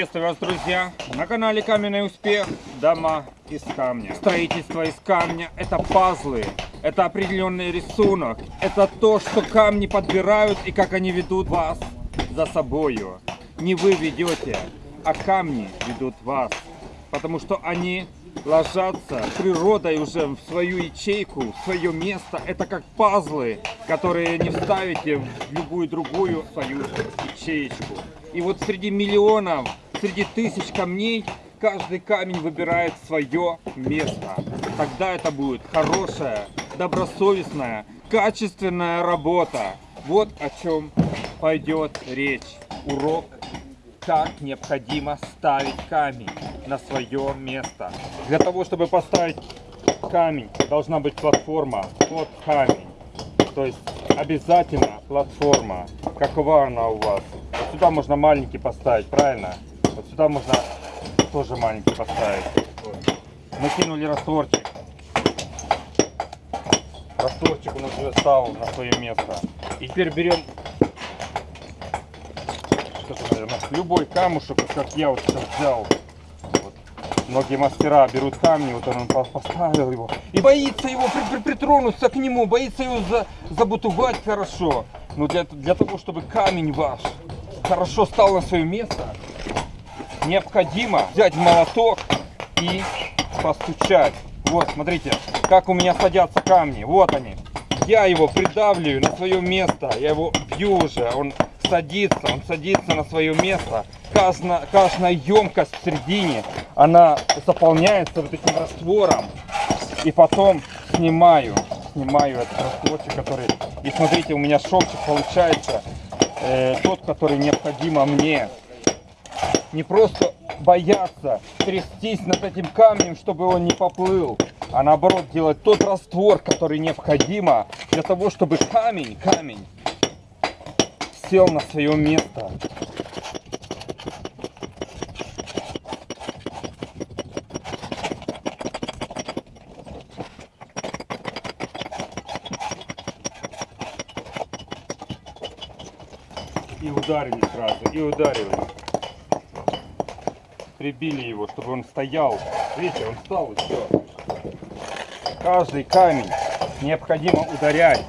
Приветствую вас, друзья! На канале Каменный Успех. Дома из камня. Строительство из камня – это пазлы, это определенный рисунок, это то, что камни подбирают и как они ведут вас за собою. Не вы ведете, а камни ведут вас, потому что они ложатся природой уже в свою ячейку, в свое место. Это как пазлы, которые не вставите в любую другую свою ячеечку. И вот среди миллионов, среди тысяч камней, каждый камень выбирает свое место. Тогда это будет хорошая, добросовестная, качественная работа. Вот о чем пойдет речь. Урок, как необходимо ставить камень на свое место. Для того, чтобы поставить камень, должна быть платформа. Вот камень. То есть обязательно платформа. Какова она у вас? Сюда можно маленький поставить, правильно? Вот сюда можно тоже маленький поставить. Накинули растворчик. Растворчик у нас уже стал на свое место. И теперь берем любой камушек, как я вот сейчас взял. Вот. Многие мастера берут камни, вот он поставил его. И боится его при, при, притронуться к нему, боится его за, забутувать хорошо. Но для, для того, чтобы камень ваш хорошо стал на свое место, необходимо взять молоток и постучать. Вот, смотрите, как у меня садятся камни. Вот они. Я его придавливаю на свое место. Я его бью уже. Он садится, он садится на свое место. Каждая, каждая емкость в середине, она заполняется вот этим раствором. И потом снимаю, снимаю этот растворчик, который... И смотрите, у меня шовчик получается э, тот, который необходимо мне. Не просто бояться трястись над этим камнем, чтобы он не поплыл, а наоборот делать тот раствор, который необходимо для того, чтобы камень, камень сел на свое место. И ударили сразу, и ударили. Прибили его, чтобы он стоял. Видите, он встал и все. Каждый камень необходимо ударять.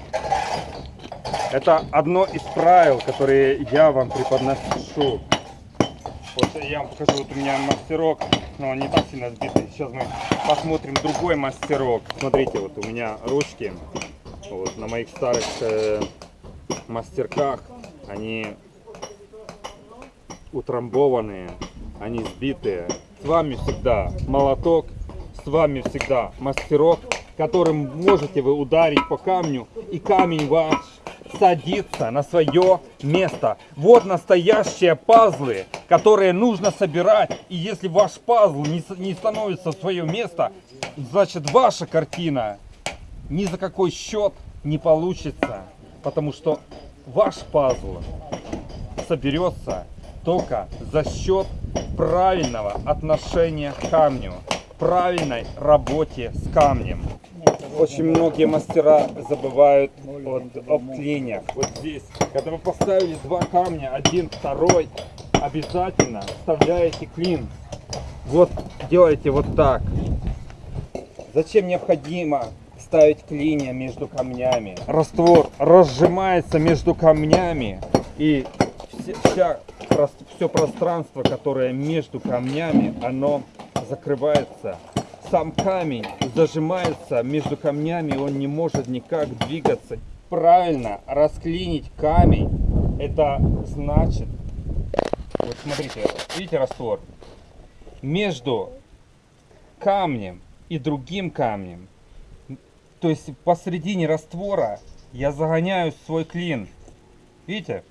Это одно из правил, которые я вам преподношу. Вот я вам покажу, вот у меня мастерок, но он не так сильно сбитый. Сейчас мы посмотрим другой мастерок. Смотрите, вот у меня ручки вот, на моих старых э, мастерках, они утрамбованные, они сбитые. С вами всегда молоток, с вами всегда мастерок, которым можете вы ударить по камню, и камень ваш садится на свое место. Вот настоящие пазлы, которые нужно собирать. И если ваш пазл не, не становится в свое место, значит ваша картина ни за какой счет не получится. Потому что ваш пазл соберется только за счет правильного отношения к камню, правильной работе с камнем. Очень многие мастера забывают от, об клиньях. Вот здесь, когда вы поставили два камня, один, второй, обязательно вставляете клин. Вот делаете вот так. Зачем необходимо ставить клинья между камнями? Раствор разжимается между камнями и вся, все пространство, которое между камнями, оно закрывается сам камень зажимается между камнями, он не может никак двигаться. Правильно расклинить камень, это значит, вот смотрите, видите раствор? Между камнем и другим камнем, то есть посередине раствора я загоняю свой клин. Видите?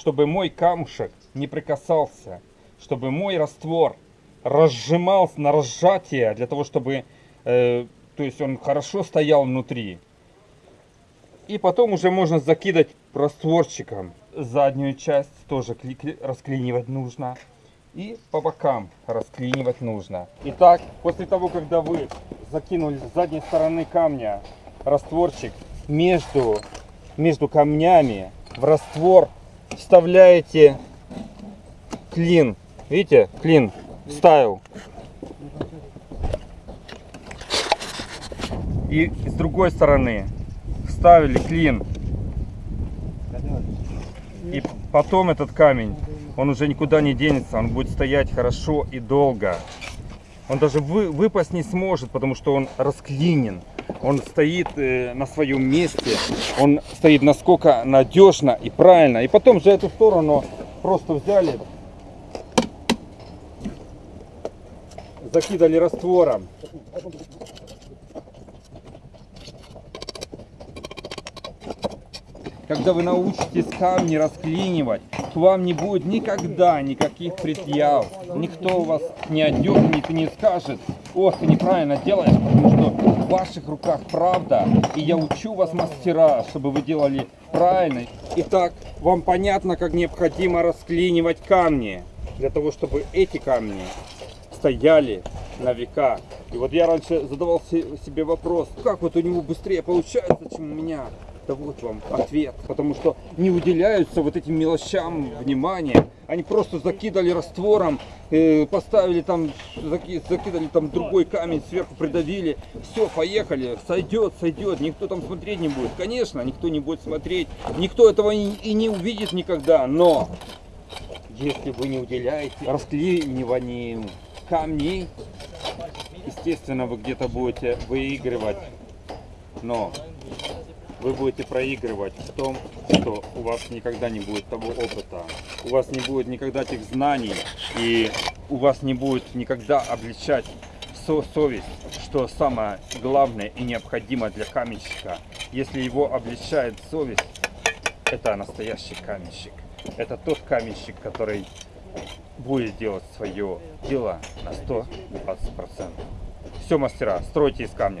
Чтобы мой камушек не прикасался, чтобы мой раствор разжимался на разжатие, для того, чтобы э, то есть он хорошо стоял внутри. И потом уже можно закидать растворчиком. Заднюю часть тоже расклинивать нужно. И по бокам расклинивать нужно. Итак, после того, когда вы закинули с задней стороны камня растворчик между, между камнями в раствор вставляете клин Видите, клин вставил. И с другой стороны вставили клин. И потом этот камень, он уже никуда не денется, он будет стоять хорошо и долго. Он даже вы, выпасть не сможет, потому что он расклинен. Он стоит э, на своем месте, он стоит насколько надежно и правильно. И потом же эту сторону просто взяли, закидали раствором. Когда вы научитесь камни расклинивать, к вам не будет никогда никаких предъяв. Никто вас не отдернет и не скажет, ох, ты неправильно делаешь, потому что в ваших руках правда. И я учу вас, мастера, чтобы вы делали правильно. Итак, вам понятно, как необходимо расклинивать камни, для того, чтобы эти камни стояли на века. И вот я раньше задавал се- себе вопрос, как вот у него быстрее получается, чем у меня. Да вот вам ответ. Потому что не уделяются вот этим мелочам внимания. Они просто закидали раствором, э, поставили там, заки- закидали там другой камень, сверху придавили. Все, поехали, сойдет, сойдет. Никто там смотреть не будет. Конечно, никто не будет смотреть. Никто этого и, и не увидит никогда. Но если вы не уделяете расклиниванию камней, естественно, вы где-то будете выигрывать, но вы будете проигрывать в том, что у вас никогда не будет того опыта, у вас не будет никогда тех знаний, и у вас не будет никогда обличать со- совесть, что самое главное и необходимое для каменщика. Если его обличает совесть, это настоящий каменщик. Это тот каменщик, который будет делать свое дело на 120%. Все, мастера, стройте из камня.